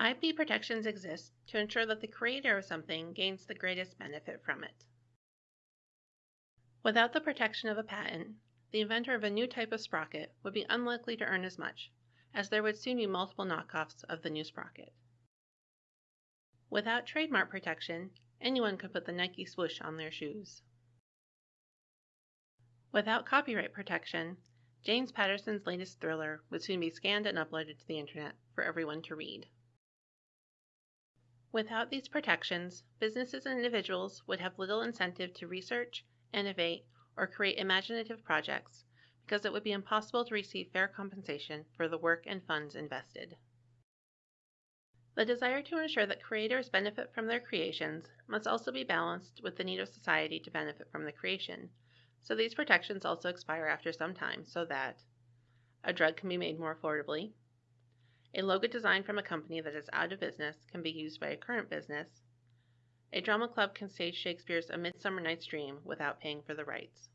IP protections exist to ensure that the creator of something gains the greatest benefit from it. Without the protection of a patent, the inventor of a new type of sprocket would be unlikely to earn as much, as there would soon be multiple knockoffs of the new sprocket. Without trademark protection, anyone could put the Nike swoosh on their shoes. Without copyright protection, James Patterson's latest thriller would soon be scanned and uploaded to the internet for everyone to read. Without these protections, businesses and individuals would have little incentive to research, innovate, or create imaginative projects because it would be impossible to receive fair compensation for the work and funds invested. The desire to ensure that creators benefit from their creations must also be balanced with the need of society to benefit from the creation, so these protections also expire after some time so that a drug can be made more affordably, a logo designed from a company that is out of business can be used by a current business. A drama club can stage Shakespeare's A Midsummer Night's Dream without paying for the rights.